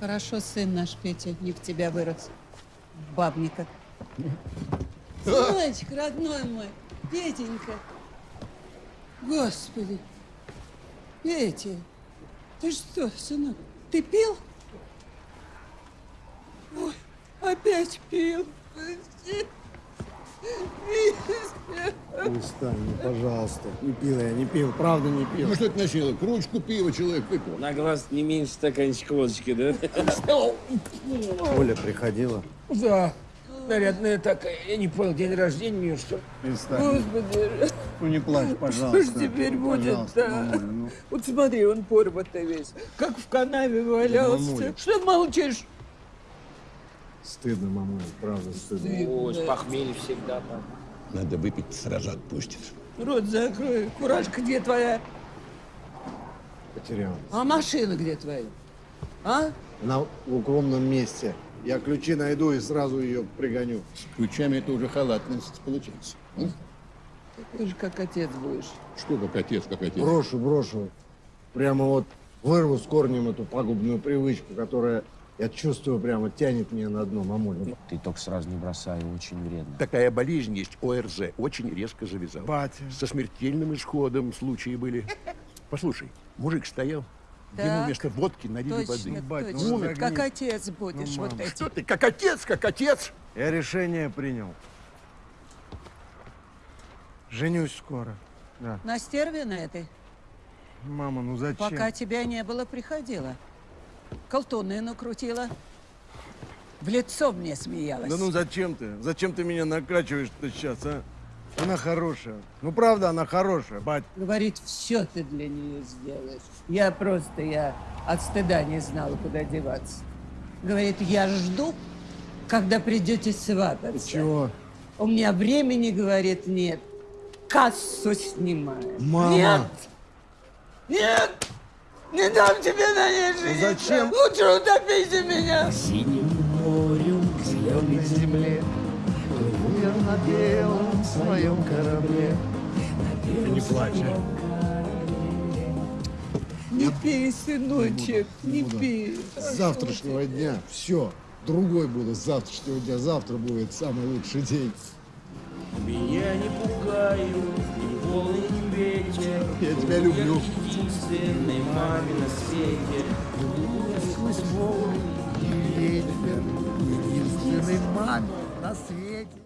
Хорошо, сын наш Петя не в тебя вырос. Бабника. Сыночек, родной мой, Петенька. Господи. Петя, ты что, сынок, ты пил? Ой, опять пил. Перестань, ну, пожалуйста. Не пил я, не пил, правда не пил. Ну что это носило? Кружку пива человек выпил. На глаз не меньше стаканчик водочки, да? Оля приходила. Да. Нарядная такая. Я не понял, день рождения у нее, что ли? Господи, Ну не плачь, пожалуйста. что ж теперь будет, да? мамуль, ну. Вот смотри, он порватый весь, как в канаве валялся. мамуля. Что молчишь? Стыдно, мамуль, правда стыдно. Ой, с похмелья всегда так. Надо выпить, сразу отпустит. Рот закрой. Куражка где твоя? Потерял. А машина где твоя? А? Она в укромном месте. Я ключи найду и сразу ее пригоню. С ключами это уже халатность получается. М? Ты же как отец будешь. Что как отец, как отец? Брошу, брошу. Прямо вот вырву с корнем эту пагубную привычку, которая, я чувствую, прямо тянет меня на дно, мамуль. Ну, Ты только сразу не бросай, очень вредно. Такая болезнь есть, ОРЗ, очень резко завязал. Батя. Со смертельным исходом случаи были. Послушай, мужик стоял, ему Так, вместо водки налили Точно, воды. бать, ну точно. загни. как отец будешь. Ну, вот эти. Что ты, как отец, как отец? Я решение принял. Женюсь скоро. Да. На стерве на этой? Мама, ну зачем? Пока тебя не было, приходила. Колтуны накрутила. В лицо мне смеялась. Да ну зачем ты? Зачем ты меня накачиваешь-то сейчас, а? Она хорошая. Ну правда, она хорошая, бать. Говорит, все ты для нее сделаешь. Я просто, я от стыда не знала, куда деваться. Говорит, я жду, когда придете свататься. Чего? У меня времени, говорит, нет. Кассу снимаю. Мама! Нет! Нет! Не дам тебе на ней жениться! зачем? Лучше утопите меня! Синим морем, зеленой земле. Я на белом своем корабле. Не плачь. Не пей, сыночек, не пей. С завтрашнего дня все. Другой буду с завтрашнего дня. Завтра будет самый лучший день. Меня не пугают ни волны, ни ветер. Я тебя люблю. Сквозь волны ветер. Единственной маме на свете.